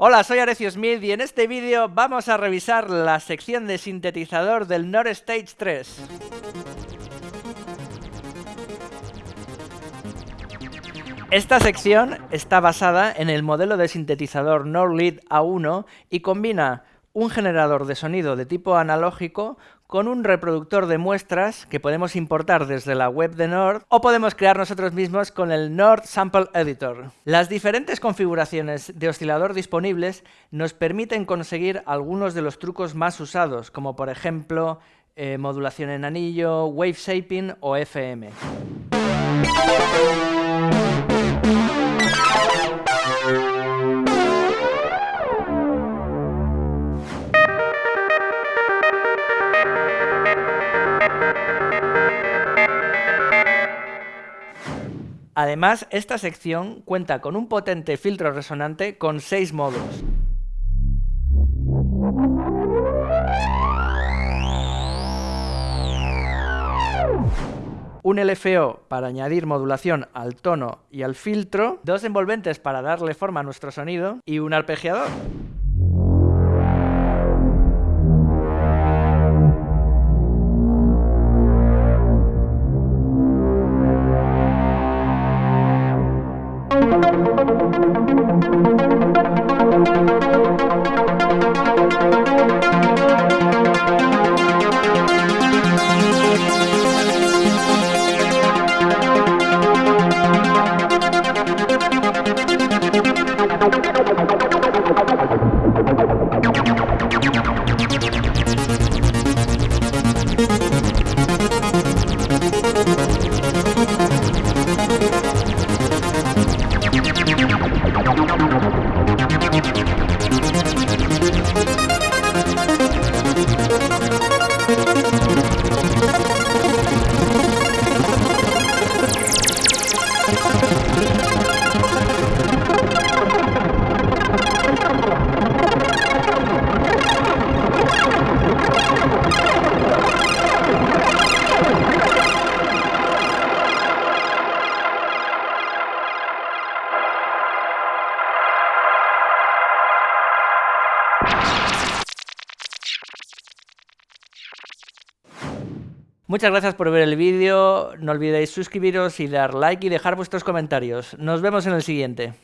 Hola, soy Arecio Smith y en este vídeo vamos a revisar la sección de sintetizador del Nord Stage 3. Esta sección está basada en el modelo de sintetizador Nord Lead A1 y combina un generador de sonido de tipo analógico con un reproductor de muestras que podemos importar desde la web de Nord o podemos crear nosotros mismos con el Nord Sample Editor. Las diferentes configuraciones de oscilador disponibles nos permiten conseguir algunos de los trucos más usados, como por ejemplo eh, modulación en anillo, wave shaping o FM. Además, esta sección cuenta con un potente filtro resonante con 6 modos. un LFO para añadir modulación al tono y al filtro, dos envolventes para darle forma a nuestro sonido y un arpegiador. Muchas gracias por ver el vídeo, no olvidéis suscribiros y dar like y dejar vuestros comentarios. Nos vemos en el siguiente.